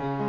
you.